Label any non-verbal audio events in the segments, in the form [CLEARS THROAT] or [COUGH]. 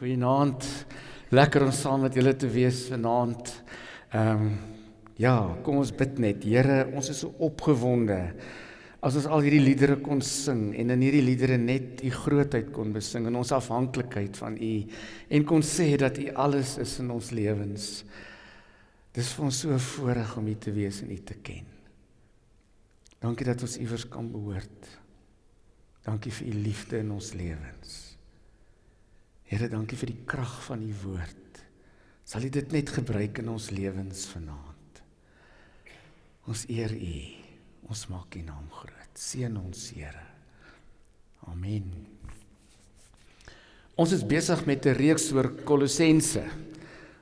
Goeienaand. Lekker om saam met julle te wees vanaand. Ehm um, ja, kom ons bid net. Here, ons is so opgewonde as ons al hierdie liedere kon sing en in hierdie liedere net u grootheid kon besing en ons afhanklikheid van u en kon sê dat u alles is in ons lewens. Dis vir ons so 'n voorreg om u te wees en u te ken. Dankie dat ons iewers kan behoort. Dankie vir u liefde in ons lewens. Here, dankie vir die krag van u woord. Sal u dit net gebruik in ons lewens vanaand. Ons eer u. Ons maak u naam groot. Seën ons, Here. Amen. Ons is besig met 'n reeks oor Kolossense.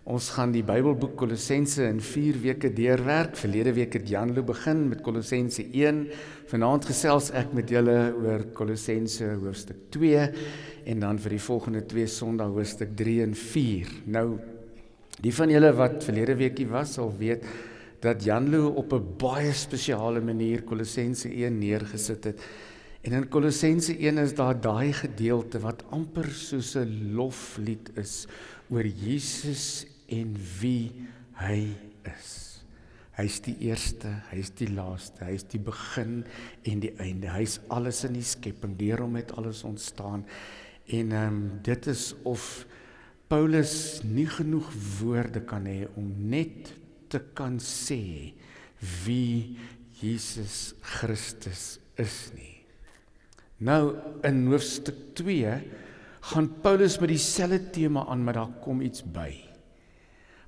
Ons gaan die Bybelboek Kolossense in 4 weke deurwerk. Verlede week het Janlo begin met Kolossense 1. Vanaand gesels ek met julle oor Kolossense hoofstuk 2 en dan vir die volgende 2 Sondae hoofstuk 3 en 4. Nou die van julle wat verlede weekie was sal weet dat Janlo op 'n baie spesiale manier Kolossense 1 neergesit het. En in Kolossense 1 is daar daai gedeelte wat amper soos 'n loflied is oor Jesus en wie hy is. Hy's die eerste, hy's die laaste, hy's die begin en die einde. Hy's alles in die skepping, deur hom het alles ontstaan. En ehm um, dit is of Paulus nie genoeg woorde kan hê om net te kan sê wie Jesus Christus is nie. Nou in hoofstuk 2 gaan Paulus met dieselfde tema aan, maar daar kom iets by.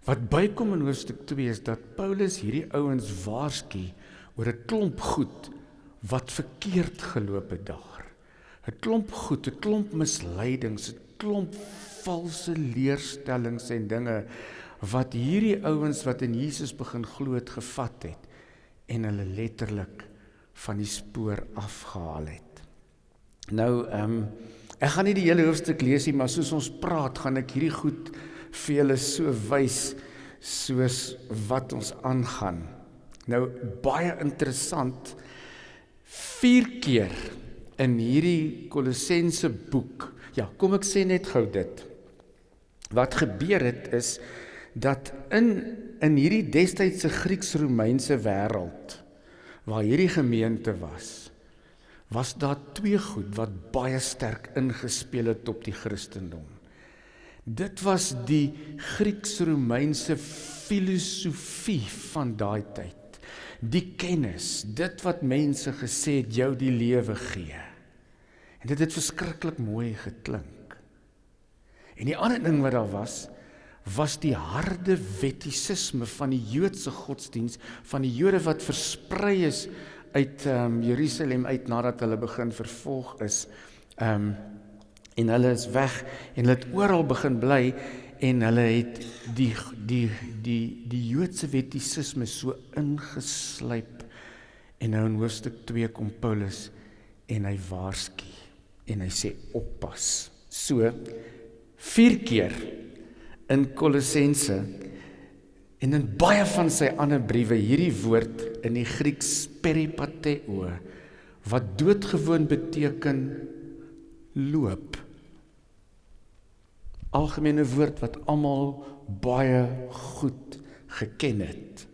Wat bykom in hoofstuk 2 is dat Paulus hierdie ouens waarsku oor 'n klomp goed wat verkeerd geloop het daar. 'n Klomp goed, 'n klomp misleidings, 'n klomp valse leerstellings en dinge wat hierdie ouens wat in Jesus begin glo het gevat het en hulle letterlik van die spoor afgehaal het. Nou ehm um, ek gaan nie die hele hoofstuk lees nie, maar soos ons praat, gaan ek hierdie goed vir julle so wys soos wat ons aangaan. Nou baie interessant. 4 keer in hierdie Kolossense boek. Ja, kom ek sê net gou dit. Wat gebeur het is dat in in hierdie destydse Grieks-Romeinse wêreld waar hierdie gemeente was, was daar twee goed wat baie sterk ingespeel het op die Christendom. Dit was die Grieks-Romeinse filosofie van daai tyd. Die kennis, dit wat mense gesê het jou die lewe gee. En dit het verskriklik mooi geklink. En die ander ding wat daar was, was die harde wettisisme van die Joodse godsdiens van die Jode wat versprei is uit ehm um, Jerusalem uit nadat hulle begin vervolg is. Ehm um, en hulle is weg en hulle het oral begin bly en hulle het die die die die Joodse wettisisme so ingeslyp en nou in hoofstuk 2 kom Paulus en hy waarsku en hy sê oppas. So vier keer in Kolossense en in baie van sy ander briewe hierdie woord in die Grieks peripateo wat doodgewoon beteken loop algemene woord wat almal baie goed geken het.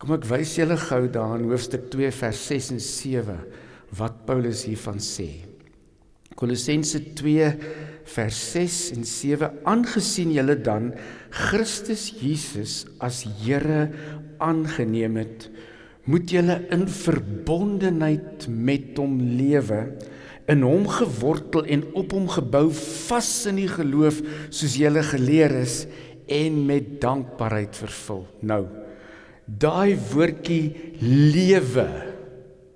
Kom ek wys julle gou daar in hoofstuk 2 vers 6 en 7 wat Paulus hiervan sê. Kolossense 2 vers 6 en 7 aangesien julle dan Christus Jesus as Here aangeneem het, moet julle in verbondenheid met hom lewe in hom gewortel en op hom gebou vas in die geloof soos julle geleer is en met dankbaarheid vervul. Nou daai woordjie lewe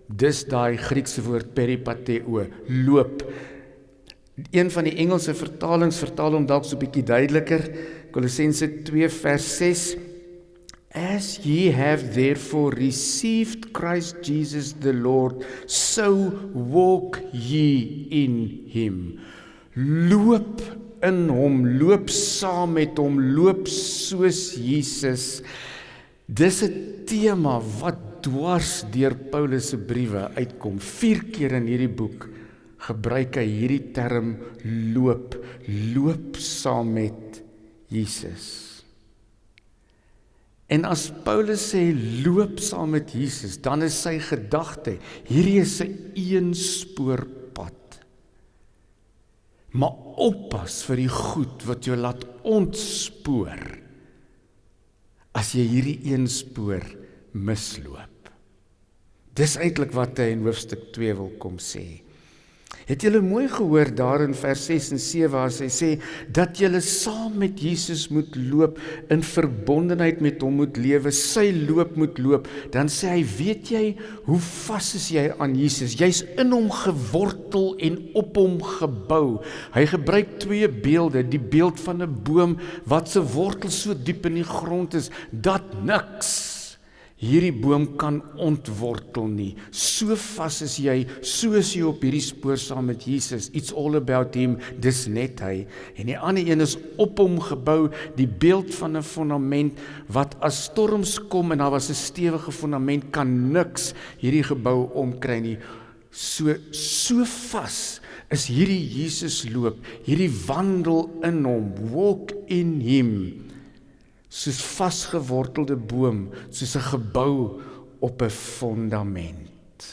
dis daai Griekse woord peripateo loop een van die Engelse vertalings vertaal hom dalk so 'n bietjie duideliker Kolossense 2 vers 6 As ye have therefore received Christ Jesus the Lord, so walk ye in him. Loop in hom, loop saam met hom, loop soos Jesus. Dis 'n tema wat dwars deur Paulus se briewe uitkom. 4 keer in hierdie boek gebruik hy hierdie term loop, loop saam met Jesus. En as Paulus sê loop saam met Jesus, dan is sy gedagte, hierdie is 'n eenspoorpad. Maar oppas vir die goed wat jou laat ontspoor. As jy hierdie eenspoor misloop. Dis eintlik wat hy in hoofstuk 2 wil kom sê. Het julle mooi gehoor daar in vers 6 en 7 waar hy sê dat julle saam met Jesus moet loop in verbondenheid met hom moet lewe, sy loop moet loop. Dan sê hy, weet jy hoe vas is jy aan Jesus? Jy's in hom gewortel en op hom gebou. Hy gebruik twee beelde, die beeld van 'n boom wat se wortel so diep in die grond is dat niks hierdie boom kan ontwortel nie. So vas is jy, soos jy op hierdie spoor saam met Jesus. It's all about him. Dis net hy. En die ander een is op hom gebou, die beeld van 'n fondament wat as storms kom en daar was 'n stewige fondament kan niks hierdie gebou omkry nie. So so vas is hierdie Jesus loop, hierdie wandel in hom, walk in him soos vasgewortelde boom, soos 'n gebou op 'n fondament.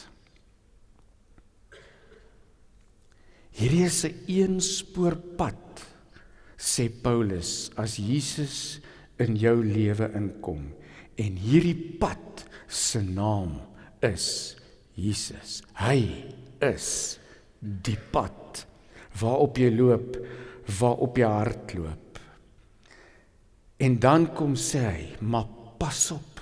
Hierdie is 'n eenspoorpad, sê Paulus, as Jesus in jou lewe inkom. En hierdie pad se naam is Jesus. Hy is die pad waarop jy loop, waarop jy hardloop. En dan kom sê hy, "Maar pas op.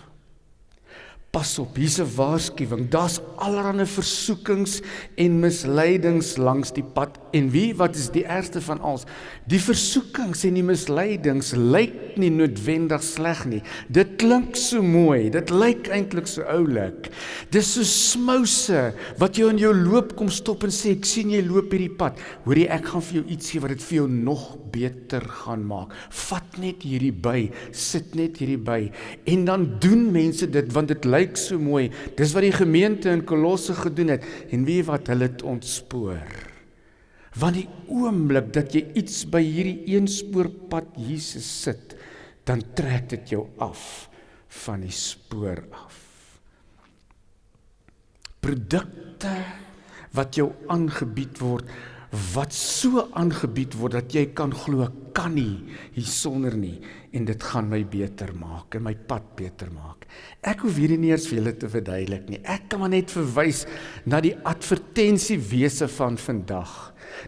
Pas op, hier's 'n waarskuwing. Daar's allerlei versoekings en misleidings langs die pad. En wie wat is die ergste van alles? Die versoekings en die misleidings lyk nie noodwendig sleg nie. Dit klink so mooi. Dit lyk eintlik so oulik. Dis so smouse wat jou in jou loop kom stop en sê ek sien jy loop hierdie pad. Hoorie, ek gaan vir jou iets gee wat dit vir jou nog beter gaan maak. Vat net hierdie by, sit net hierdie by en dan doen mense dit want dit lyk so mooi. Dis wat die gemeente in Kolosse gedoen het en wie wat hulle het ontspoor. Want die oomblik dat jy iets by hierdie eenspoorpad Jesus sit, dan trek dit jou af van die spoor af. Produkte wat jou aangebied word wat so aangebied word dat jy kan glo kan nie hiersonder nie en dit gaan my beter maak en my pad beter maak. Ek hoef hierdie nie eers vir julle te verduidelik nie. Ek kan maar net verwys na die advertensiewese van vandag.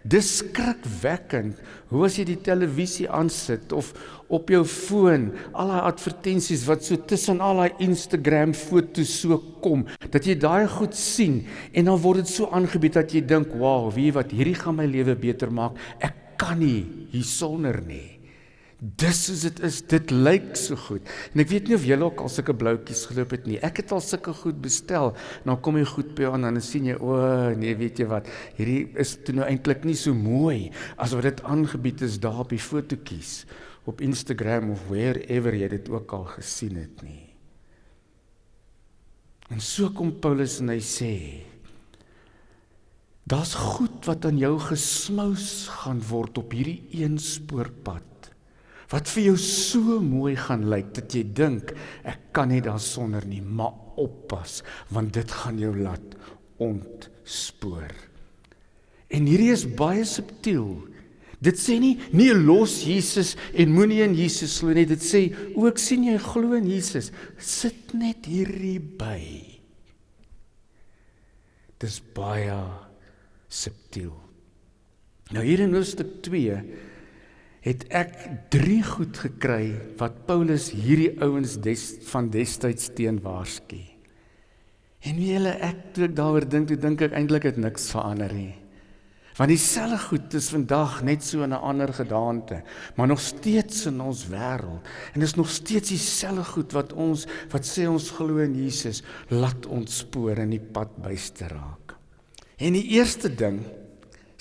Dis skrikwekkend hoe as jy die televisie aansit of op jou foon al daai advertensies wat so tussen al daai Instagram foto's so kom dat jy daai goed sien en dan word dit so aangebied dat jy dink, "Wow, wie wat hierdie gaan my lewe beter maak. Ek kan nie hiersonder nie." Dis soos dit is, dit lyk so goed. En ek weet nie of julle ook al sulke bloutjies geloop het nie. Ek het al sulke goed bestel. Nou kom jy goed by aan en dan sien jy, o nee, weet jy wat? Hierdie is toe nou eintlik nie so mooi as wat dit aangebied is daar op die fotootjies op Instagram of wherever jy dit ook al gesien het nie. En so kom Paulus en hy sê Daar's goed wat aan jou gesmous gaan word op hierdie een spoorpad wat vir jou so mooi gaan lyk dat jy dink ek kan nie daarsonder nie, maar oppas want dit gaan jou laat ontspoor. En hierdie is baie subtiel. Dit sê nie nee los Jesus en moenie in Jesus glo nie. Dit sê ook sien jy glo in Jesus, sit net hierdie by. Dis baie subtiel. Nou hier in hoofstuk 2 het ek drie goed gekry wat Paulus hierdie ouens des van destyds teen waarsku. En wie hulle ek toe ek daaroor dink, toe dink ek eintlik het niks verander nie. Want dieselfde goed is vandag net so in 'n ander gedaante, maar nog steeds in ons wêreld. En dit is nog steeds dieselfde goed wat ons wat sê ons glo in Jesus, laat ons spore in die pad byste raak. En die eerste ding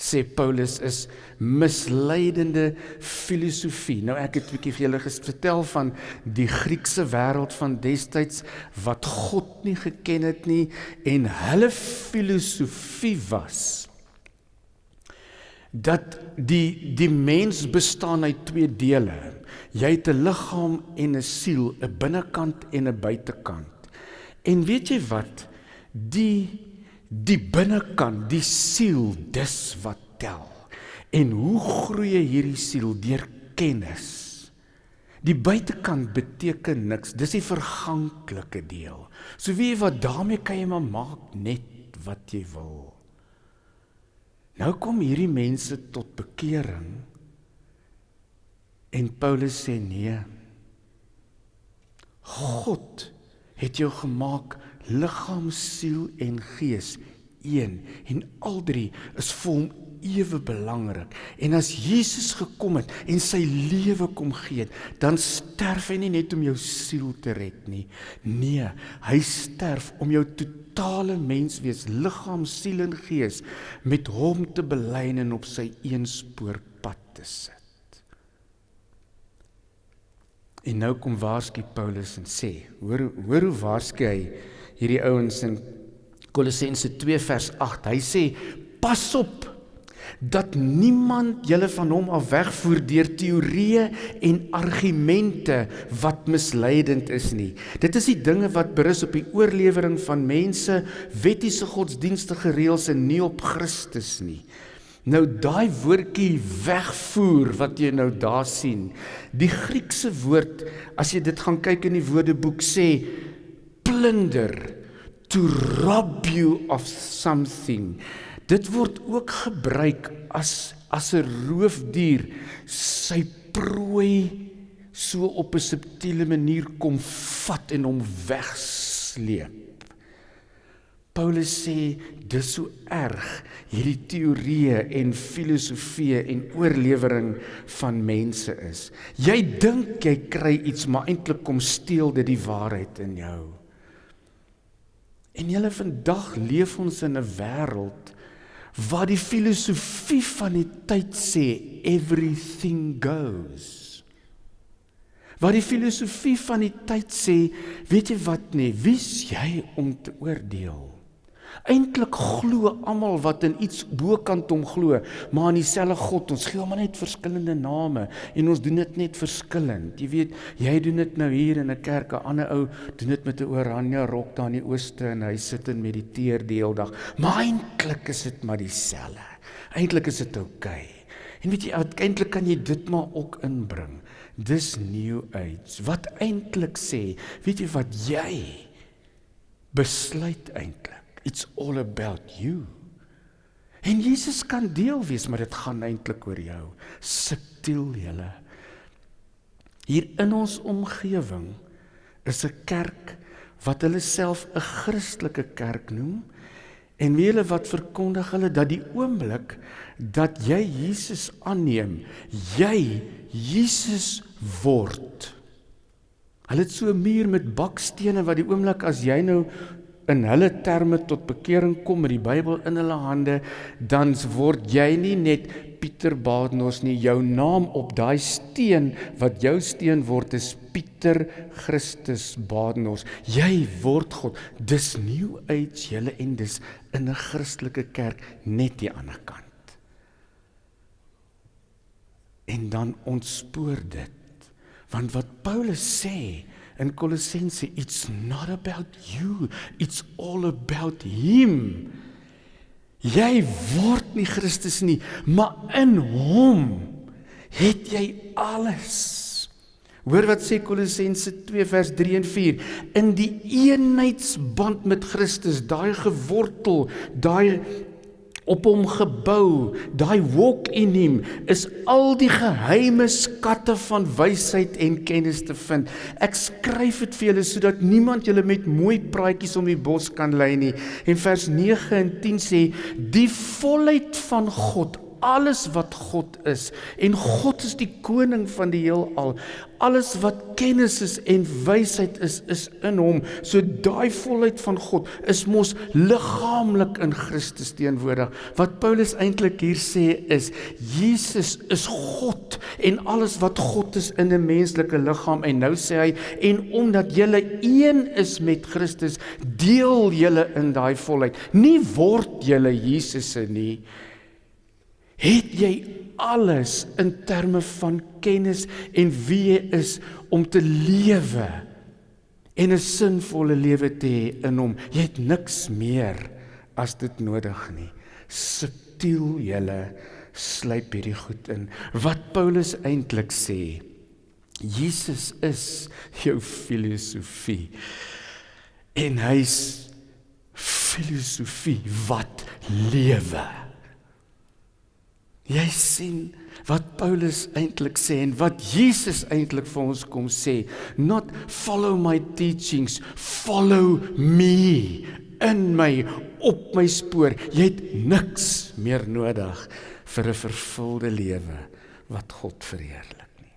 sê Paulus is misleidende filosofie. Nou ek het 'n bietjie vir julle vertel van die Griekse wêreld van destyds wat God nie geken het nie en hulle filosofie was dat die die mens bestaan uit twee dele. Jy het 'n liggaam en 'n siel, 'n binnekant en 'n buitekant. En weet jy wat? Die die binnekant, die siel, dis wat tel. En hoe groei hierdie siel deur kennis? Die buitekant beteken niks. Dis die verganklike deel. So wie wat daarmee kan jy maar maak net wat jy wil. Nou kom hierdie mense tot bekering. En Paulus sê nee. God het jou gemaak liggaam, siel en gees een en al drie is vir hom ewe belangrik. En as Jesus gekom het en sy lewe kom gee, dan sterf hy nie net om jou siel te red nie. Nee, hy sterf om jou totale menswees, liggaam, siel en gees met hom te belyn en op sy eenspoorpad te sit. En nou kom waarsku Paulus en sê, hoor hoor hoe waarsku hy hierdie ouens in Kolossense 2 vers 8. Hy sê: "Pas op dat niemand julle van hom af wegvoer deur teorieë en argumente wat misleidend is nie. Dit is die dinge wat berus op die oorlewering van mense, wettiese godsdienstige reëls en nie op Christus nie. Nou daai woordjie wegvoer wat jy nou daar sien. Die Griekse woord as jy dit gaan kyk in die Woordeboek sê plunder to rob you of something. Dit word ook gebruik as as 'n roofdier sy prooi so op 'n subtiele manier kom vat en hom wegsleep. Paulus sê dis so erg hierdie teorieë en filosofieë en oorlewering van mense is. Jy dink jy kry iets maar eintlik kom steel dit die waarheid in jou. En julle vandag leef ons in 'n wêreld wat die filosofie van die tyd sê everything goes. Wat die filosofie van die tyd sê, weet jy wat nee, wie's jy om te oordeel? Eintlik glo almal wat in iets bokant hom glo, maar aan dieselfde God. Ons gee hom net verskillende name en ons doen dit net verskillend. Jy weet, jy doen dit nou hier in 'n kerk, 'n ander ou doen dit met 'n oranje rok daar in die ooste en hy sit en mediteer die hele dag. Maar eintlik is dit maar dieselfde. Eintlik is dit oukei. Okay. En weet jy, eintlik kan jy dit maar ook inbring. Dis new age. Wat eintlik sê, weet jy wat jy besluit eintlik It's all about you. En Jesus kan deel wees, maar dit gaan eintlik oor jou. Subtiel julle. Hier in ons omgewing is 'n kerk wat hulle self 'n Christelike kerk noem en wie hulle wat verkondig hulle dat die oomblik dat jy Jesus aanneem, jy Jesus word. Hulle het so 'n muur met bakstene wat die oomblik as jy nou in hulle terme tot bekering kom met die Bybel in hulle hande, dan word jy nie net Pieter Badenhorst nie, jou naam op daai steen wat jou steen word is Pieter Christus Badenhorst. Jy word God. Dis new age julle en dis in 'n Christelike kerk net die ander kant. En dan ontspoor dit. Want wat Paulus sê, in Kolossense it's not about you it's all about him. Jy word nie Christus nie maar in hom het jy alles. Hoor wat sê Kolossense 2 vers 3 en 4 in die eenheidsband met Christus daai gewortel daai op hom gebou. Daai walk in hom is al die geheime skatte van wysheid en kennis te vind. Ek skryf dit vir julle sodat niemand julle met mooi praatjies om die bos kan lei nie. En vers 9 en 10 sê die volheid van God alles wat God is en God is die koning van die heelal. Alles wat kennis is en wysheid is is in hom. So daai volheid van God is mos liggaamlik in Christus teenwoordig. Wat Paulus eintlik hier sê is Jesus is God en alles wat God is in 'n menslike liggaam en nou sê hy en omdat julle een is met Christus, deel julle in daai volheid. Nie word julle Jesus se nie Het jy alles in terme van kennis en wie jy is om te lewe en 'n sinvolle lewe te hê in hom. Jy het niks meer as dit nodig nie. Subtiel julle sluip hierdie goed in. Wat Paulus eintlik sê, Jesus is jou filosofie. En hy's filosofie wat lewe. Jy sien wat Paulus eintlik sê en wat Jesus eintlik vir ons kom sê, not follow my teachings, follow me in my op my spoor. Jy het niks meer nodig vir 'n vervulde lewe wat God verheerlik nie.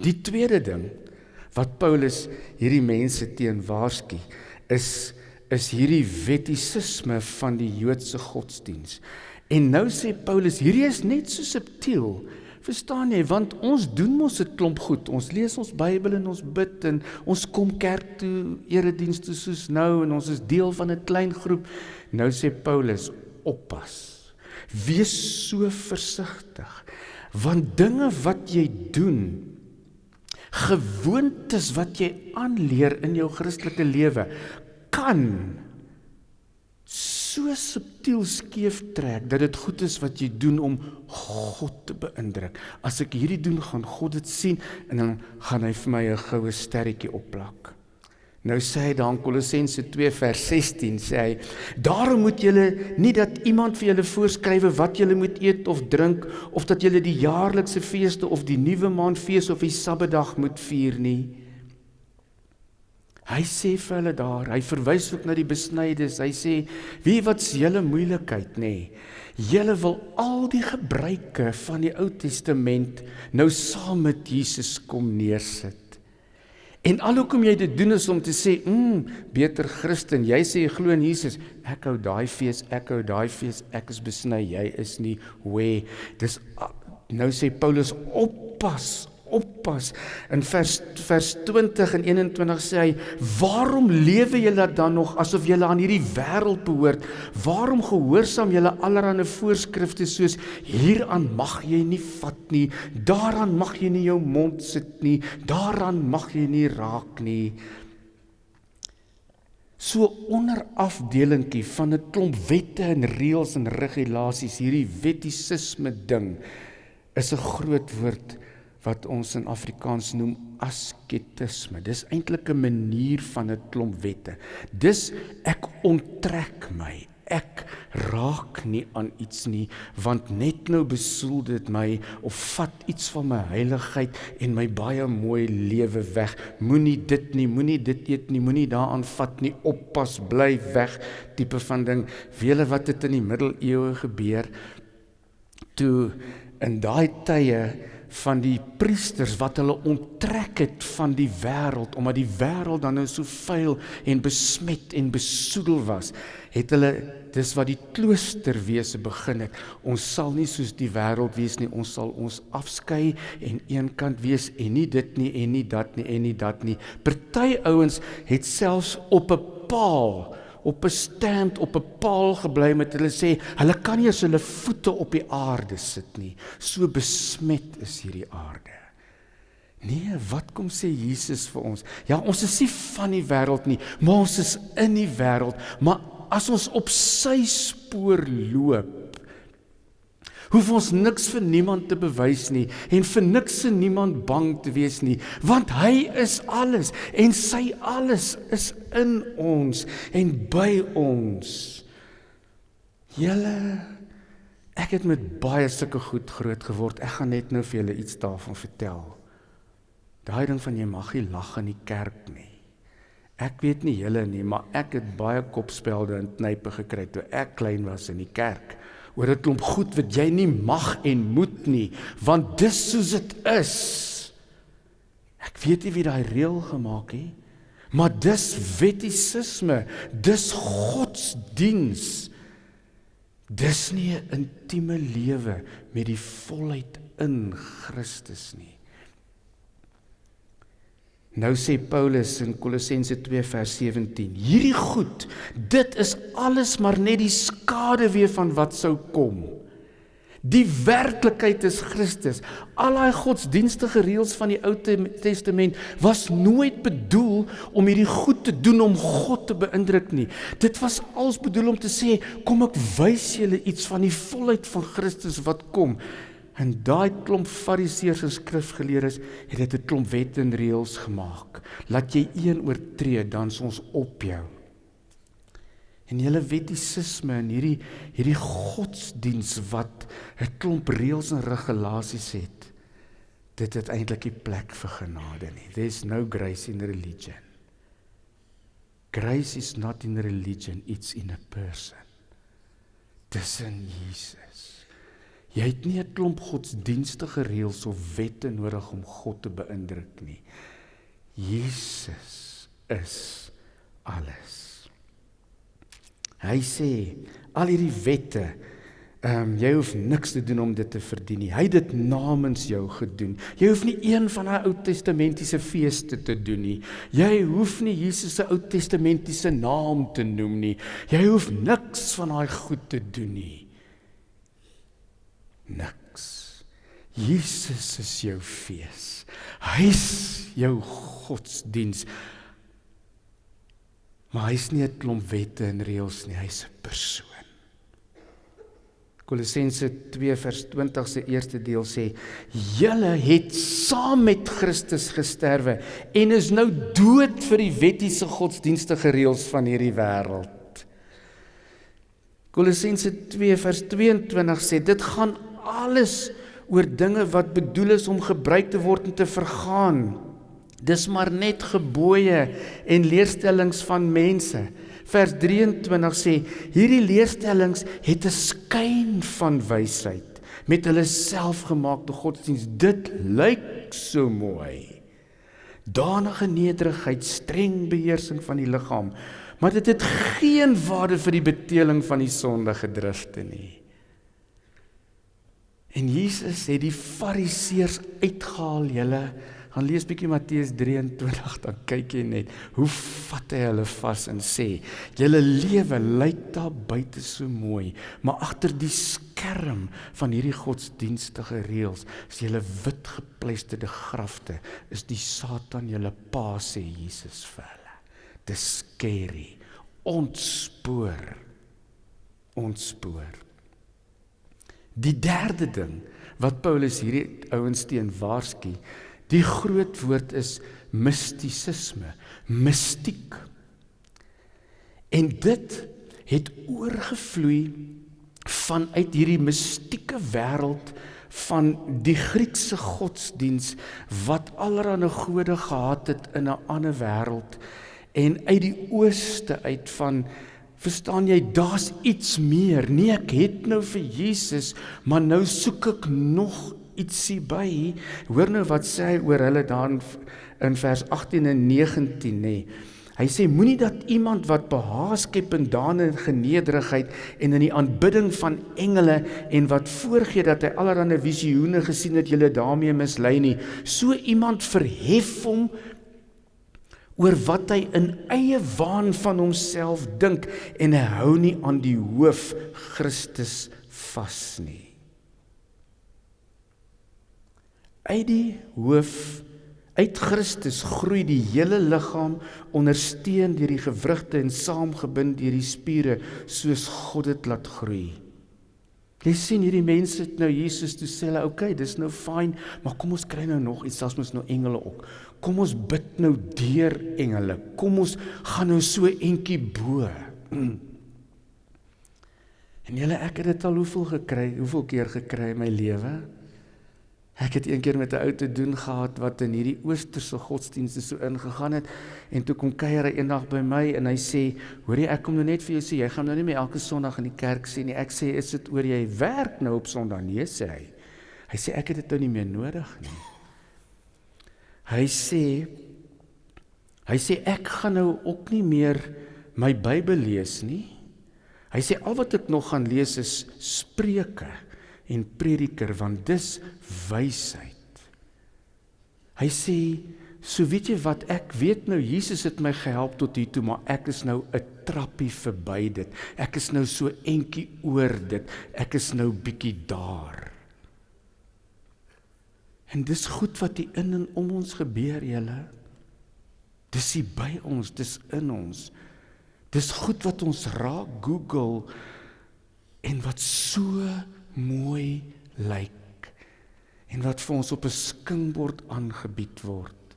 Die tweede ding wat Paulus hierdie mense teen waarsku is is hierdie wettisisme van die Joodse godsdiens. En nou sê Paulus, hierdie is net so subtiel. Verstaan jy? Want ons doen mos 'n klomp goed. Ons lees ons Bybel en ons bid en ons kom kerk toe, erediens toe soos nou en ons is deel van 'n klein groep. Nou sê Paulus, oppas. Wees so versigtig. Want dinge wat jy doen, gewoontes wat jy aanleer in jou Christelike lewe, kan so subtiel skeef trek dat dit goed is wat jy doen om God te beïndruk. As ek hierdie doen, gaan God dit sien en dan gaan hy vir my 'n goue sterretjie opplak. Nou sê hy dan Kolossense 2 vers 16 sê hy: "Daarom moet julle nie dat iemand vir julle voorskrywe wat julle moet eet of drink of dat julle die jaarlikse feeste of die nuwe maandfees of die Sabbatdag moet vier nie." Hy sê vir hulle daar, hy verwys ook na die besnydes. Hy sê: "Wie wat's julle moeilikheid nê? Julle wil al die gebruike van die Ou Testament nou saam met Jesus kom neersit. En alhoekom jy dit doen is om te sê, "Mm, beter Christen, jy sê jy glo in Jesus. Ek hou daai fees, ek hou daai fees, ek is besny, jy is nie. Hoe? Dis nou sê Paulus oppas oppas. In vers vers 20 en 21 sê hy: "Waarom lewe julle dan nog asof julle aan hierdie wêreld behoort? Waarom gehoorsaam julle allerlei voorskrifte soos hieraan mag jy nie vat nie, daaraan mag jy nie jou mond sit nie, daaraan mag jy nie raak nie?" So onderafdelingkie van 'n klomp wette en reëls en regulasies, hierdie wettisisme ding is 'n groot woord wat ons in Afrikaans noem asketisme. Dis eintlik 'n manier van 'n klomp wette. Dis ek onttrek my. Ek raak nie aan iets nie want net nou besoel dit my of vat iets van my heiligheid en my baie mooi lewe weg. Moenie dit nie, moenie dit eet nie, moenie daaraan vat nie. Oppas, bly weg tipe van ding. Wiele wat het in die middeleeue gebeur toe in daai tye van die priesters wat hulle onttrek het van die wêreld omdat die wêreld dan nou so vuil en besmet en besoedel was het hulle dis wat die kloosterwese begin het. Ons sal nie soos die wêreld wees nie ons sal ons afskei en eenkant wees en nie dit nie en nie dat nie en nie dat nie. Party ouens het selfs op 'n paal op 'n stand op 'n paal gebly met hulle sê hulle kan nie as hulle voete op die aarde sit nie. So besmet is hierdie aarde. Nee wat kom sê Jesus vir ons? Ja ons is nie van die wêreld nie maar ons is in die wêreld. Maar as ons op sy spoor loop hoef ons niks vir niemand te bewys nie en vir niks en niemand bang te wees nie want hy is alles en sy alles is in ons en by ons. Julle ek het met baie sulke goed groot geword. Ek gaan net nou vir julle iets daarvan vertel. Daai ding van jy mag nie lag in die kerk nie. Ek weet nie julle nie maar ek het baie kopspelde en knype gekry toe ek klein was in die kerk oor 'n klomp goed wat jy nie mag en moet nie, want dis soos dit is. Ek weet nie wie daai reël gemaak het, maar dis wettisisme, dis godsdiens. Dis nie 'n intieme lewe met die volheid in Christus nie. Nou sê Paulus in Kolossense 2 vers 17: Hierdie goed, dit is alles maar net die skade weer van wat sou kom. Die werklikheid is Christus. Al daai godsdienstige reëls van die Ou Testament was nooit bedoel om hierdie goed te doen om God te beïndruk nie. Dit was als bedoel om te sê, kom ek wys julle iets van die volheid van Christus wat kom. En daai klomp fariseërs en skrifgeleerdes het dit 'n klomp wette en reëls gemaak. Laat jy een oortree, dan is ons op jou. En julle wettisisme en hierdie hierdie godsdiens wat 'n klomp reëls en regulasies het. Dit het eintlik nie plek vir genade nie. There's no grace in religion. Grace is not in religion, it's in a person. Dis in Jesus. Jy het nie 'n klomp godsdienstige reëls of wette nodig om God te beïndruk nie. Jesus is alles. Hy sê al hierdie wette, ehm um, jy hoef niks te doen om dit te verdien nie. Hy het dit namens jou gedoen. Jy hoef nie een van daai Ou Testamentiese feeste te doen nie. Jy hoef nie Jesus se Ou Testamentiese naam te noem nie. Jy hoef niks van daai goed te doen nie. Niks. Jesus is jou fees. Hy's jou godsdiens. Maar hy's nie 'n klomp wette en reëls nie, hy's 'n persoon. Kolossense 2 vers 20 se eerste deel sê: "Julle het saam met Christus gesterwe en is nou dood vir die wettiese godsdienstige reëls van hierdie wêreld." Kolossense 2 vers 22 sê: "Dit gaan alles oor dinge wat bedoel is om gebruik te word en te vergaan." Dis maar net gebooie en leerstellings van mense. Vers 23 sê hierdie leerstellings het 'n skyn van wysheid met hulle selfgemaakte godsdiens. Dit lyk so mooi. Danige nederigheid, streng beheersing van die liggaam, maar dit het geen waarde vir die beteeling van die sondige drifte nie. En Jesus het die fariseërs uitgehaal, julle gaan lees bietjie Matteus 23 dan kyk jy net hoe vat hy hulle vas en sê julle lewe lyk daar buite so mooi maar agter die skerm van hierdie godsdienstige reëls is julle wit gepleisterde grafte. Is die satan julle pa sê Jesus vir hulle. Dis scary. Ontspoor. Ontspoor die derde ding wat Paulus hierdie ouens teen waarsku Die groot woord is mistisisme, mistiek. En dit het oorgevloei vanuit hierdie mistieke wêreld van die Griekse godsdiens wat allerlei gode gehad het in 'n ander wêreld en uit die ooste uit van verstaan jy daar's iets meer nee ek het nou vir Jesus maar nou soek ek nog ietsie by. Hoor nou wat sê hy oor hulle dan in vers 18 en 19 nê. Hy sê moenie dat iemand wat behaag skep in dane en genederigheid en in die aanbidding van engele en wat voorgee dat hy allerlei visioene gesien het, julle daarmee mislei nie. So iemand verhef hom oor wat hy in eie waan van homself dink en hy hou nie aan die hoof Christus vas nie. uit die hoof uit Christus groei die hele liggaam ondersteun deur die gewrigte en saamgebind deur die spiere soos God dit laat groei. Jy sien hierdie mense het nou Jesus toe sê hulle okay, dis nou fyn, maar kom ons kry nou nog iets, selfs mos nou engele ook. Kom ons bid nou deur engele. Kom ons gaan nou so entjie bo. [CLEARS THROAT] En julle ek het dit al hoeveel gekry, hoeveel keer gekry in my lewe? Ek het eendag met 'n ou te doen gehad wat in hierdie oosterse godsdienste so ingegaan het en toe kom kuier hy eendag by my en hy sê, "Hoerie, ek kom nou net vir jou sê, jy gaan nou nie meer elke Sondag in die kerk sien nie." Ek sê, "Is dit oor jy werk nou op Sondag?" Nee, sê hy. Hy sê, "Ek het dit nou nie meer nodig nie." Hy sê hy sê ek gaan nou ook nie meer my Bybel lees nie. Hy sê al wat ek nog gaan lees is Spreuke en prediker want dis wysheid. Hy sê So weet jy wat ek weet nou Jesus het my gehelp tot hier toe maar ek is nou 'n trappie verby dit. Ek is nou so entjie oor dit. Ek is nou bietjie daar. En dis goed wat hier in en om ons gebeur, julle. Dis hier by ons, dis in ons. Dis goed wat ons raak Google en wat so mooi lyk en wat vir ons op 'n skingbord aangebied word.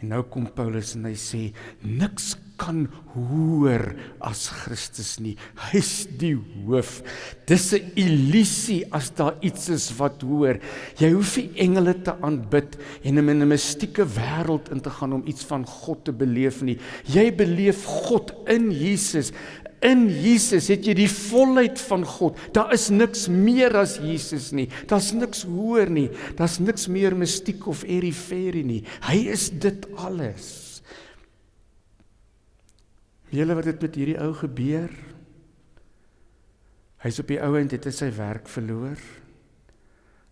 En nou kom Paulus en hy sê niks kan hoor as Christus nie. Hy's die hoof. Dis 'n illusie as daar iets is wat hoor. Jy hoef nie engele te aanbid en in 'n mistieke wêreld in te gaan om iets van God te beleef nie. Jy beleef God in Jesus. In Jesus het jy die volheid van God. Daar is niks meer as Jesus nie. Daar's niks hoër nie. Daar's niks meer mistiek of eriferie nie. Hy is dit alles. Julle wat dit met hierdie ou gebeur? Hy's op die ou end het hy sy werk verloor.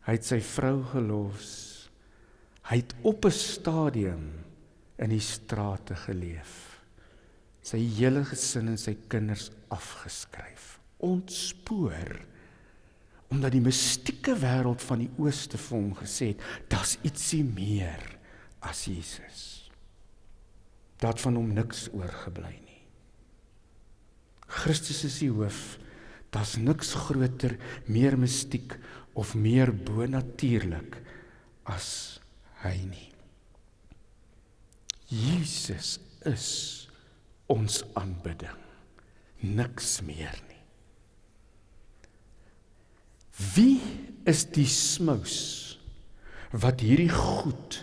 Hy het sy vrou gelos. Hy het op 'n stadium in die strate geleef sy hele gesin en sy kinders afgeskryf. Ontspoor omdat die mistieke wêreld van die ooste vir hom gesê het, daar's ietsie meer as Jesus. Dat van hom niks oorgebly nie. Christus is die hoof. Daar's niks groter, meer mistiek of meer bonatuurlik as hy nie. Jesus is ons aanbidding. Niks meer nie. Wie is die smous wat hierdie goed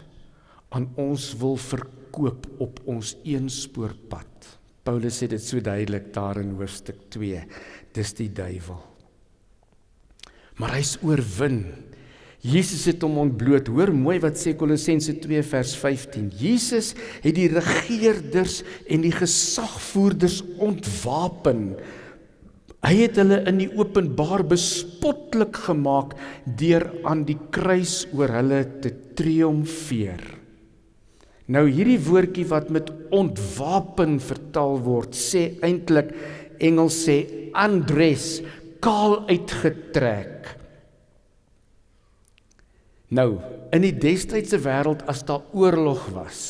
aan ons wil verkoop op ons eenspoorpad? Paulus sê dit so duidelik daar in hoofstuk 2. Dis die duiwel. Maar hy's oorwin Jesus het hom ontbloot. Hoor mooi wat sê Kolossense 2 vers 15. Jesus het die regerders en die gesagvoerders ontwapen. Hy het hulle in die openbaar bespotlik gemaak deur aan die kruis oor hulle te triomfeer. Nou hierdie woordjie wat met ontwapen vertaal word, sê eintlik Engels sê undress, kaal uitgetrek. Nou, in die destydse wêreld as daar oorlog was,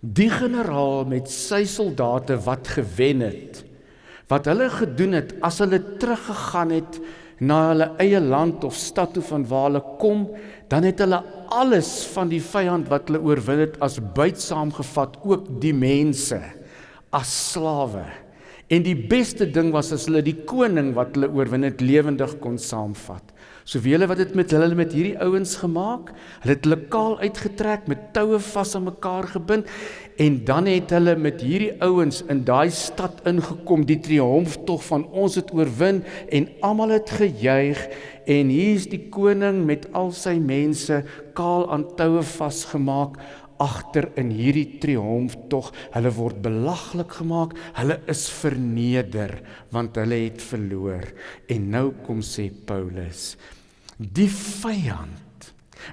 die generaal met sy soldate wat gewen het, wat hulle gedoen het as hulle teruggegaan het na hulle eie land of stad toe van waar hulle kom, dan het hulle alles van die vyand wat hulle oorwin het as buit saamgevat, ook die mense as slawe. En die beste ding was as hulle die koning wat hulle oorwin het lewendig kon saamvat. So wie hulle wat dit met hulle met hierdie ouens gemaak? Hulle het hulle kaal uitgetrek met toue vas aan mekaar gebind en dan het hulle met hierdie ouens in daai stad ingekom, die triomftog van ons het oorwin en almal het gejuig en hier's die koning met al sy mense kaal aan toue vasgemaak agter in hierdie triomftog. Hulle word belaglik gemaak, hulle is verneder want hulle het verloor. En nou kom sê Paulus die vyand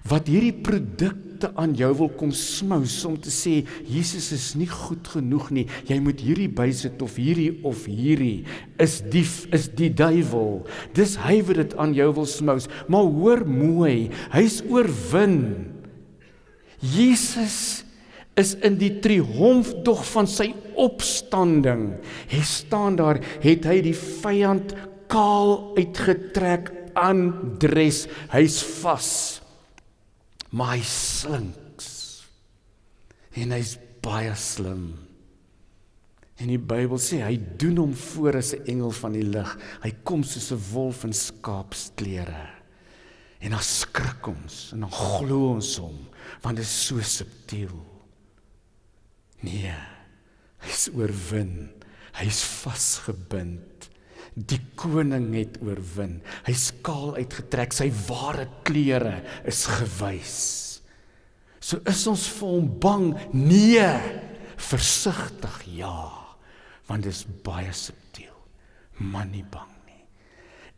wat hierdie produkte aan jou wil kom smous om te sê Jesus is nie goed genoeg nie. Jy moet hierdie bysit of hierdie of hierdie. Is die is die duiwel. Dis hy wat dit aan jou wil smous. Maar hoor mooi hy's oorwin. Jesus is in die triomftog van sy opstanding. Hy staan daar het hy die vyand kaal uitgetrek aandres. Hy's vas. Maar hy slinks. En hy's baie slim. En die Bybel sê hy doen hom voor as 'n engel van die lig. Hy kom soos 'n wolf in skaapsklere. En dan skrik ons en dan glo ons hom want dit is so subtiel. Nee. Hy's oorwin. Hy's vasgebind. Die koning het oorwin. Hy skaal uitgetrek, sy ware klere is gewys. So is ons vir hom bang? Nee. Versigtig ja, want dit is baie subtiel. Man nie bang.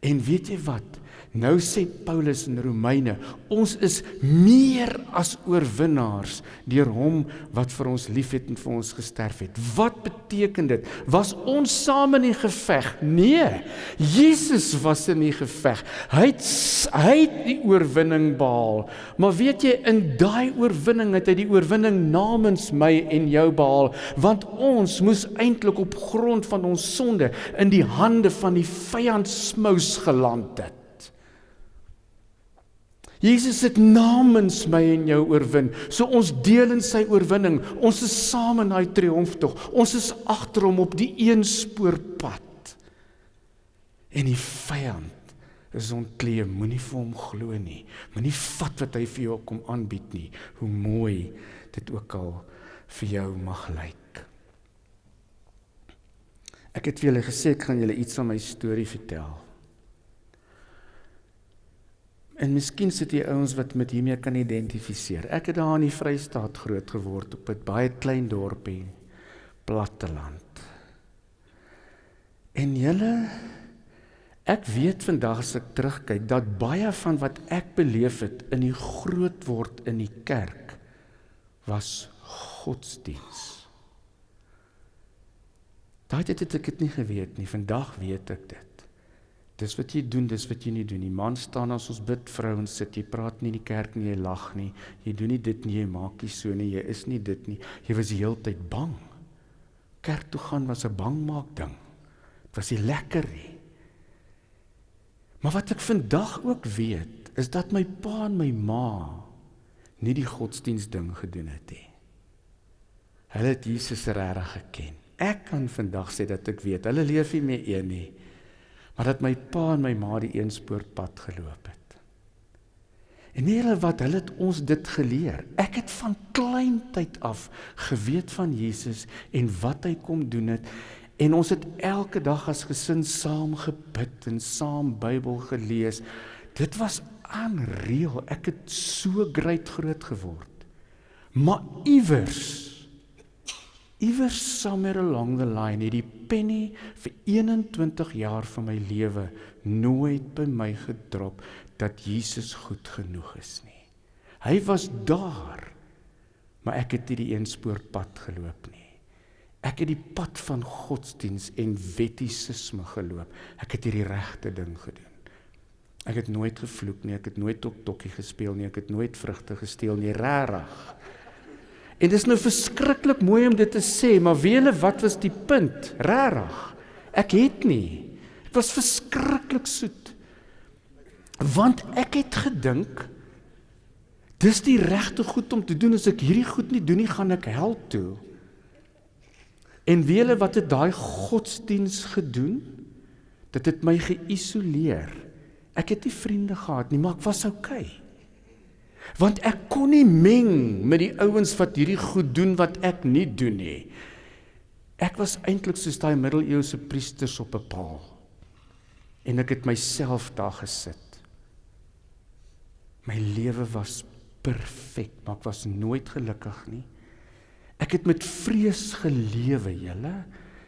En weet jy wat? Nou sê Paulus in Romeine, ons is meer as oorwinnaars deur hom wat vir ons liefhet en vir ons gesterf het. Wat beteken dit? Was ons saam in die geveg? Nee. Jesus was in die geveg. Hy het hy het die oorwinning behaal. Maar weet jy in daai oorwinning het hy die oorwinning namens my en jou behaal, want ons moes eintlik op grond van ons sonde in die hande van die vyand smous geland het. Jesus het namens my en jou oorwin. So ons deel in sy oorwinning. Ons is saam in daai triomftog. Ons is agter hom op die een spoor pad. En die vyand is ontklee. Moenie vir hom glo nie. Moenie vat wat hy vir jou kom aanbied nie. Hoe mooi dit ook al vir jou mag lyk. Ek het vir julle gesê ek gaan julle iets van my storie vertel. En miskien sit jy ouens wat met hiermee kan identifiseer. Ek het daar in die Vrystaat groot geword op 'n baie klein dorpie, platteland. En julle ek weet vandag as ek terugkyk dat baie van wat ek beleef het in die groot word in die kerk was godsdiens. Daai het ek dit nie geweet nie. Vandag weet ek dit. Dis wat jy doen, dis wat jy nie doen nie. Man staan as ons bid, vrouens sit, jy praat nie in die kerk nie, jy lag nie. Jy doen nie dit nie, jy maak nie so nie, jy is nie dit nie. Jy was die hele tyd bang. Kerk toe gaan was 'n bangmaak ding. Dit was nie lekker nie. Maar wat ek vandag ook weet, is dat my pa en my ma nie die godsdiens ding gedoen het nie. Hulle het Jesus regtig geken. Ek kan vandag sê dat ek weet, hulle leef nie meer een nie maar dat my pa en my ma die eenspoorpad geloop het. En nie hulle wat hulle het ons dit geleer. Ek het van kleintyd af geweet van Jesus en wat hy kom doen het en ons het elke dag as gesin saam gebid en saam Bybel gelees. Dit was aanreël. Ek het so groot geword. Maar iewers iewers somewhere along the line het die penny vir 21 jaar van my lewe nooit by my gedrop dat Jesus goed genoeg is nie. Hy was daar, maar ek het nie die eenspoorpad geloop nie. Ek het die pad van godsdiens en wettisisme geloop. Ek het hierdie regte ding gedoen. Ek het nooit gevloek nie, ek het nooit tok tokkie gespeel nie, ek het nooit vrugte gesteel nie, regtig. En dis nou verskriklik mooi om dit te sê, maar weet julle wat was die punt? Regtig. Ek het nie. Dit was verskriklik soet. Want ek het gedink dis die regte goed om te doen as ek hierdie goed nie doen nie, gaan ek hel toe. En weet julle wat het daai godsdiens gedoen? Dit het my geïsoleer. Ek het nie vriende gehad nie, maar ek was oukei. Okay want ek kon nie meng met die ouens wat hierdie goed doen wat ek nie doen nie. Ek was eintlik soos daai middeleeuse priesters op 'n paal. En ek het myself daar gesit. My lewe was perfek, maar ek was nooit gelukkig nie. Ek het met vrees gelewe, julle.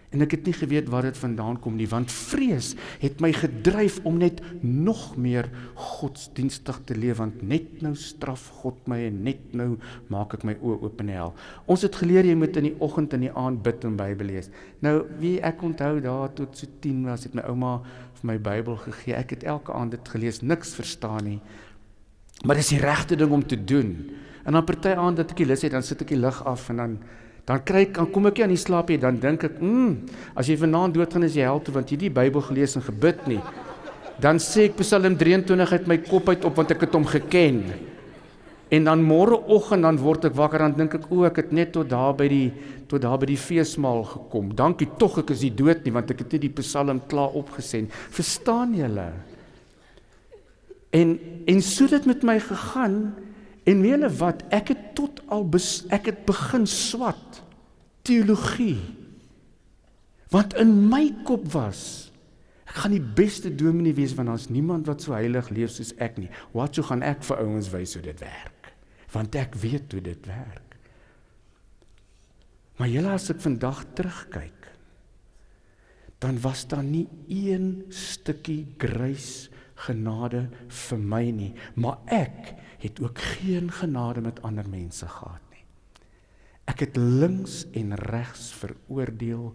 En ek het nie geweet waar dit vandaan kom nie, want vrees het my gedryf om net nog meer godsdienstig te leef want net nou straf God my en net nou maak ek my oë oop in die hel. Ons het geleer jy moet in die oggend en die aand bid en Bybel lees. Nou wie ek onthou daar tot so 10 was het my ouma vir my Bybel gegee. Ek het elke aand dit gelees, niks verstaan nie. Maar dis die regte ding om te doen. En dan party aand dat ek die lus het, dan sit ek die lig af en dan dan kry ek dan kom ek nie aan die slaap nie dan dink ek mm, as jy vanaand doodgaan is jy hel toe want jy die Bybel gelees en gebid nie. Dan sê ek Psalm 23 uit my kop uit op want ek het hom geken. En dan môreoggend dan word ek wakker dan dink ek o ek het net tot daar by die tot daar by die feesmaal gekom. Dankie tog ek is nie dood nie want ek het net die Psalm klaar opgesend verstaan julle? En en so dit met my gegaan. En weet julle wat? Ek het tot al bes, ek het begin swat teologie. Want in my kop was ek gaan die beste dominee wees want daar's niemand wat so heilig leef soos ek nie. Wat sou gaan ek vir ouens wys hoe dit werk? Want ek weet hoe dit werk. Maar julle as ek vandag terugkyk, dan was daar nie een stukkie grace genade vir my nie, maar ek het ook geen genade met ander mense gehad. Ek het links en regs veroordeel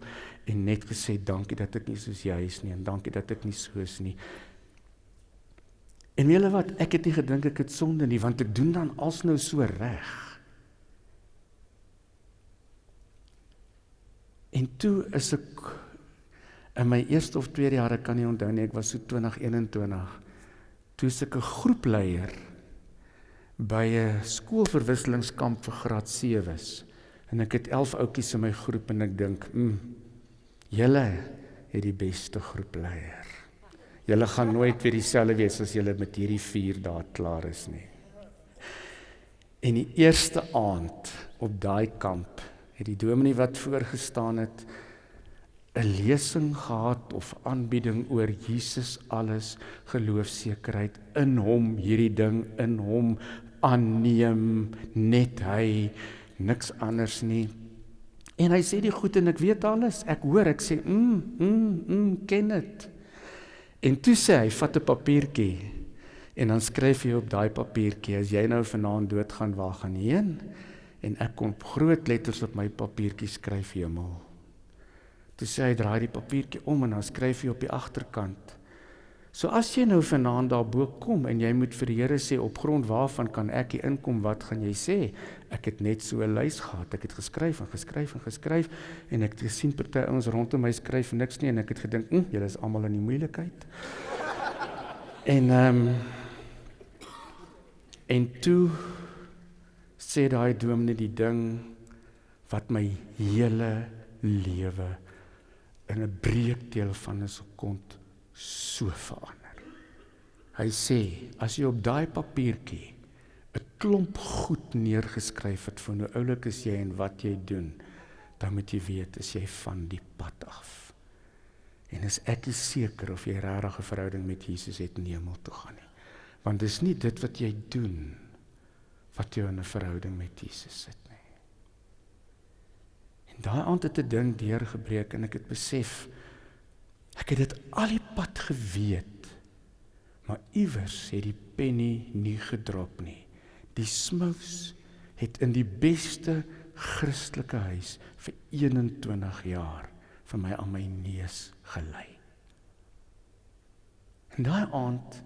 en net gesê dankie dat ek nie soos jy is nie en dankie dat ek nie so is nie. En julle wat, ek het nie gedink ek het sonde nie want ek doen dan alsnou so reg. En toe is ek in my eerste of tweede jaar, ek kan nie onthou nie, ek was so 2021. Toe is ek 'n groepleier by 'n skoolverwisselingskamp vir graad 7s. En ek het 11 ouetjies in my groep en ek dink, "Mm, julle het die beste groepleier." Julle gaan nooit weer dieselfde wees as julle met hierdie 4 dae klaar is nie. En die eerste aand op daai kamp het die dominee wat voorgestaan het 'n lesing gehad of aanbieding oor Jesus alles geloofsekerheid in hom hierdie ding in hom aanneem net hy niks anders nie en hy sê die goed en ek weet alles ek hoor ek sê mm mm mm ken dit En toe sê hy, vat 'n papiertjie en dan skryf jy op daai papiertjie as jy nou vanaand doodgaan, waar gaan jy heen? En ek kon groot letters op my papiertjie skryf hemel. Toe sê hy, draai die papiertjie om en dan skryf jy op die agterkant So as jy nou vanaand daar bo kom en jy moet vir die Here sê op grond waarvan kan ek hier inkom, wat gaan jy sê? Ek het net so 'n lys gehad. Ek het geskryf en geskryf en geskryf en ek het gesien party ouens rondom my skryf niks nie en ek het gedink, "Hm, julle is almal in die moeilikheid." [LAUGHS] en ehm um, en toe sê daai dominee die ding wat my hele lewe in 'n breekdeel van 'n sekond so verander. Hy sê as jy op daai papiertjie 'n klomp goed neergeskryf het van hoe oulik is jy en wat jy doen, dan moet jy weet as jy van die pad af. En is ek is seker of jy regtig 'n verhouding met Jesus het in die hemel toe gaan nie. Want dis nie dit wat jy doen wat jou in 'n verhouding met Jesus sit nie. En daai aand het 'n ding deurgebreek en ek het besef Ek het dit al die pad geweet. Maar iewers het die penny nie gedrop nie. Die smous het in die beste Christelike huis vir 21 jaar vir my aan my neus gelei. En daai aand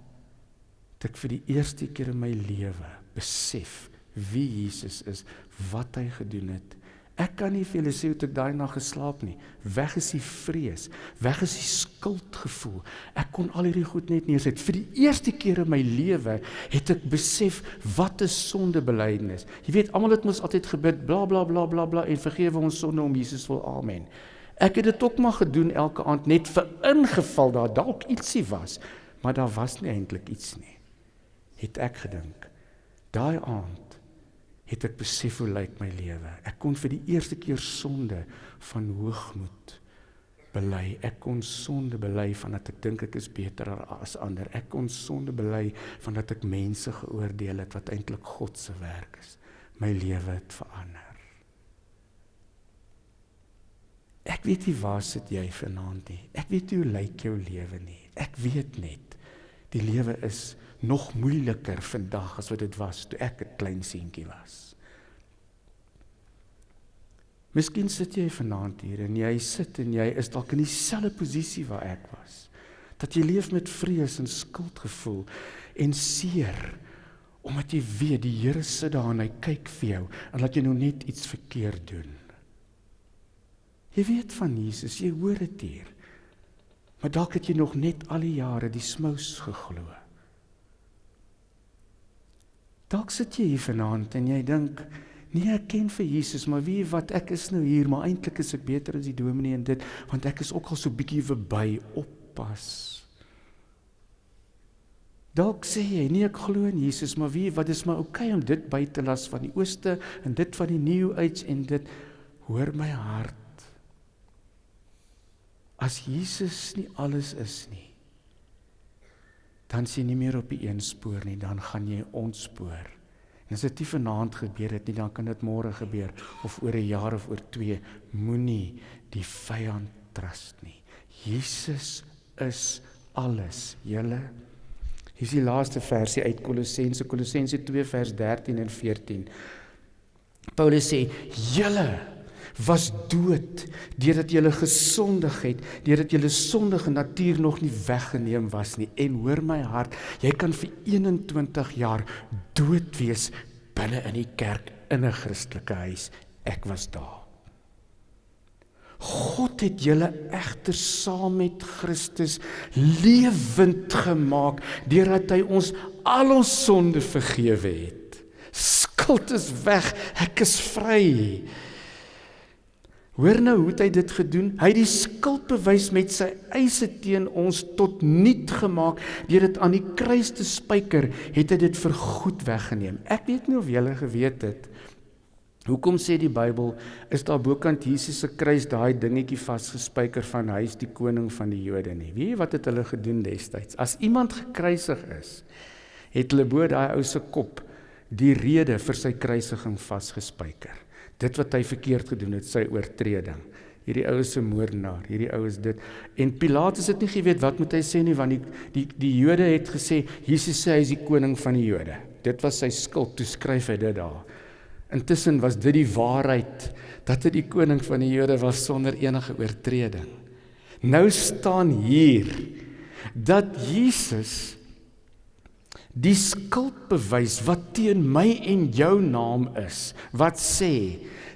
het ek vir die eerste keer in my lewe besef wie Jesus is, wat hy gedoen het Ek kan nie vir julle sê hoe ek daai nag geslaap nie. Weg is die vrees, weg is die skuldgevoel. Ek kon al hierdie goed net neersit. Vir die eerste keer in my lewe het ek besef wat 'n sondebelydenis. Jy weet, almal het mos altyd gebid bla bla bla bla bla en vergewe ons sonde om Jesus wil. Amen. Ek het dit ook maar gedoen elke aand net vir ingeval daar dalk ietsie was, maar daar was nie eintlik iets nie. Het ek gedink. Daai aand het ek besef hoe lyk my lewe. Ek kon vir die eerste keer sonde van hoogmoed bely. Ek kon sonde bely van dat ek dink ek is beter as ander. Ek kon sonde bely van dat ek mense geoordeel het wat eintlik God se werk is. My lewe het verander. Ek weet nie waar sit jy vanaand nie. Ek weet nie hoe lyk jou lewe nie. Ek weet net die lewe is nog moeiliker vandag as wat dit was toe ek 'n klein seentjie was. Miskien sit jy vanaand hier en jy sit en jy is dalk in dieselfde posisie waar ek was. Dat jy leef met vrees en skuldgevoel en seer omdat jy weet die Here sit daar en hy kyk vir jou en laat jy nou net iets verkeerd doen. Jy weet van Jesus, jy hoor dit hier. Maar dalk het jy nog net al die jare die smous geglo. Dalk sit jy hier vanaand en jy dink, nee, ek ken vir Jesus, maar wie wat ek is nou hier, maar eintlik is ek beter as die dominee en dit, want ek is ook al so bietjie verby, oppas. Dalk sê jy, nee, ek glo in Jesus, maar wie wat is maar oukei okay om dit by te las van die ooste en dit van die new age en dit hoor my hart. As Jesus nie alles is nie, dan sien jy nie meer op die een spoor nie, dan gaan jy ontspoor. En as dit nie vanaand gebeur het nie, dan kan dit môre gebeur of oor 'n jaar of oor 2. Moenie die vyand trust nie. Jesus is alles. Julle Hier is die laaste versie uit Kolossense Kolossense 2 vers 13 en 14. Paulus sê: "Julle was dood deurdat julle gesondig het, deurdat julle sondige natuur nog nie weggeneem was nie. En hoor my hart, jy kan vir 21 jaar dood wees binne in die kerk in 'n Christelike huis. Ek was daar. God het julle egter saam met Christus lewend gemaak deurdat hy ons al ons sonde vergewe het. Skuld is weg, ek is vry. Hoor nou hoe het hy dit gedoen? Hy het die skuldbewys met sy eise teen ons tot niet gemaak deur dit aan die kruis te spyker, het hy dit vir goed weggeneem. Ek weet nie of julle geweet het Hoekom sê die Bybel is daar bokant Jesus se kruis daai dingetjie vasgespijker van hy is die koning van die Jode nie. Weet jy wat het hulle gedoen destyds? As iemand gekruisig is, het hulle bo daai ou se kop die rede vir sy kruisiging vasgespijker dit wat hy verkeerd gedoen het, sy oortreding. Hierdie ou is 'n moordenaar, hierdie ou is dit. En Pilatus het nie geweet wat moet hy sê nie want die die die Jode het gesê Jesus sê hy is die koning van die Jode. Dit was sy skuld, toe skryf hy dit daar. Intussen was dit die waarheid dat hy die koning van die Jode was sonder enige oortreding. Nou staan hier dat Jesus die skuldbewys wat teen my en jou naam is wat sê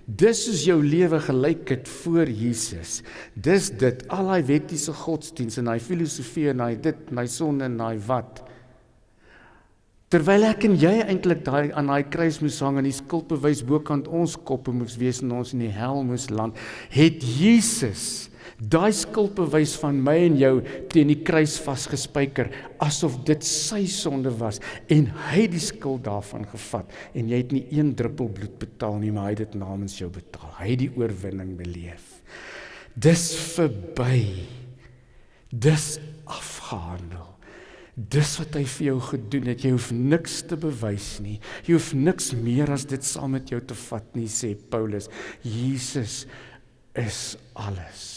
dis is jou lewe gelykheid voor Jesus. Dis dit al daai wettiese godsdienst en daai filosofie en daai dit my sonde en daai wat. Terwyl ek en jy eintlik daai aan daai kruis moes hang en die skuldbewys bokant ons koppe moes wees en ons in die hel moes land het Jesus daai skuldbewys van my en jou teen die kruis vasgespijker asof dit sy sonde was en hy die skuld daarvan gevat. En jy het nie een druppel bloed betaal nie maar hy het dit namens jou betaal. Hy het die oorwinning beleef. Dis verby. Dis afgehandel. Dis wat hy vir jou gedoen het. Jy hoef niks te bewys nie. Jy hoef niks meer as dit saam met jou te vat nie sê Paulus. Jesus is alles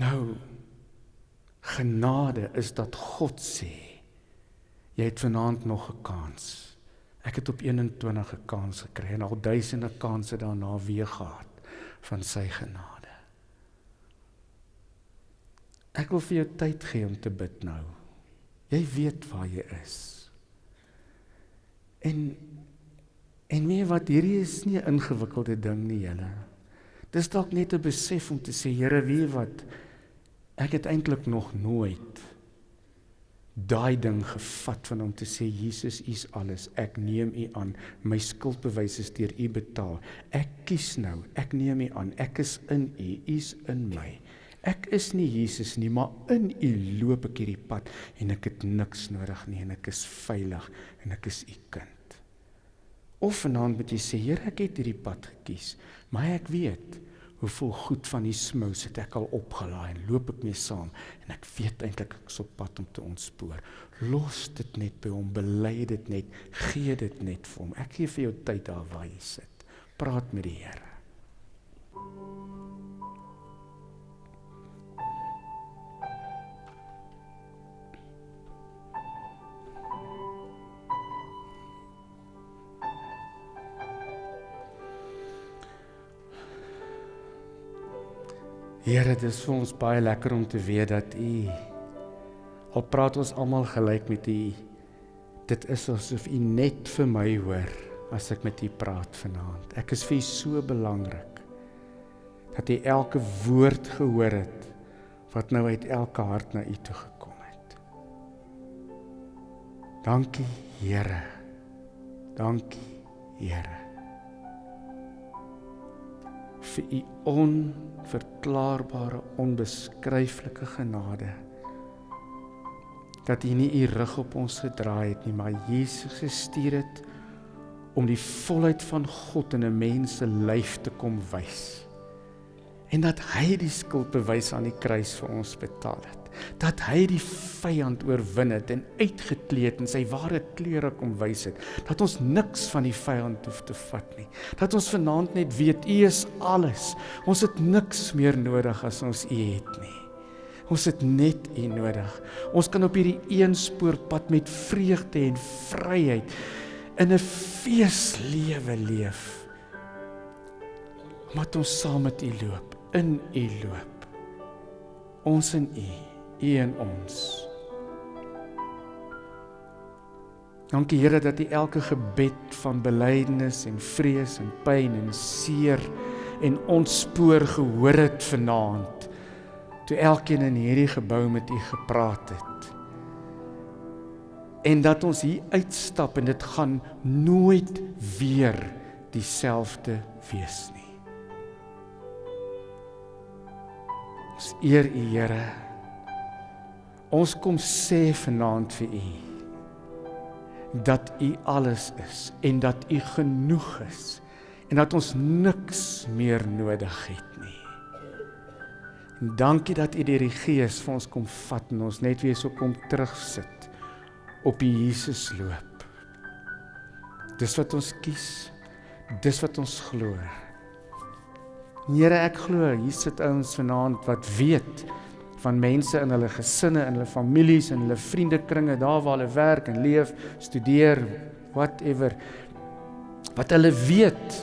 Nou genade is dat God sê jy het vanaand nog 'n kans. Ek het op 21 'n kans gekry en al duisende kansse daarna weer gehad van sy genade. Ek wil vir jou tyd gee om te bid nou. Jy weet waar jy is. En en meer wat hierdie is nie 'n ingewikkelde ding nie, julle. Dis dalk net 'n besef om te sê, Here, wie wat Ek het eintlik nog nooit daai ding gevat van om te sê Jesus is alles. Ek neem U aan. My skuldbewys is deur U betaal. Ek kies nou. Ek neem U aan. Ek is in U. U is in my. Ek is nie Jesus nie, maar in U loop ek hierdie pad en ek het niks nodig nie en ek is veilig en ek is U kind. Of vanaand moet jy sê, Here, ek het hierdie pad gekies, maar ek weet hoeveel goed van die smous het ek al opgelaai en loop ek mee saam en ek weet eintlik ek is op pad om te ontspoor. Los dit net by hom, bely dit net, gee dit net vir hom. Ek gee vir jou tyd daar waar jy sit. Praat met die Here. Here, dit is vir ons baie lekker om te weet dat U al praat ons almal gelyk met U. Dit is asof U net vir my hoor as ek met U praat vanaand. Ek is vir U so belangrik dat U elke woord gehoor het wat nou uit elke hart na U toe gekom het. Dankie, Here. Dankie, Here. vir u onverklaarbare onbeskryflike genade dat u nie u rug op ons gedraai het nie maar Jesus gestuur het om die volheid van God in 'n mens se lyf te kom wys en dat hy die skuld bewys aan die kruis vir ons betaal het dat hy die vyand oorwin het en uitgekleed in sy ware klere kom wys het dat ons niks van die vyand hoef te vat nie. Dat ons vanaand net weet u is alles. Ons het niks meer nodig as ons u het nie. Ons het net u nodig. Ons kan op hierdie eenspoorpad met vreugde en vryheid in 'n feeslewe leef. Omdat ons saam met u loop in u loop. Ons in u U en ons. Dankie Here dat U elke gebed van belydenis en vrees en pyn en seer en ontspoor gehoor het vanaand. Toe elkeen in hierdie gebou met U gepraat het. En dat ons hier uitstap en dit gaan nooit weer dieselfde wees nie. Ons eer U Here. Ons kom sê vanaand vir u dat u alles is en dat u genoeg is en dat ons niks meer nodig het nie. En dankie dat u deur die Gees vir ons kom vat en ons net weer so kom terugsit op die Jesus loop. Dis wat ons kies. Dis wat ons glo. Here, ek glo hier sit ouens vanaand wat weet van mense in hulle gesinne, in hulle families, in hulle vriendekringe, daar waar hulle werk en leef, studeer, whatever. Wat hulle weet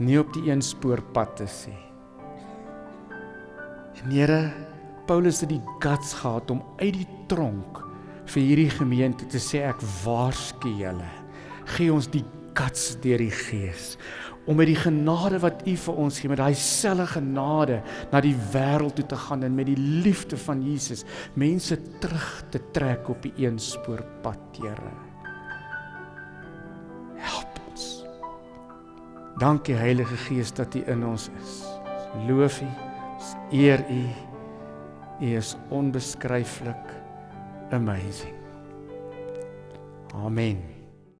nie op die een spoor pad te sê. En Here, Paulus het die guts gehad om uit die tronk vir hierdie gemeente te sê ek waarsku julle. Gee ons die guts deur die Gees om met die genade wat U vir ons gee, met daai selfe genade na die wêreld toe te gaan en met die liefde van Jesus mense terug te trek op die eenspoor pad, Here. Help ons. Dankie Heilige Gees dat U in ons is. Loof U, eer U. U is onbeskryflik amazing. Amen.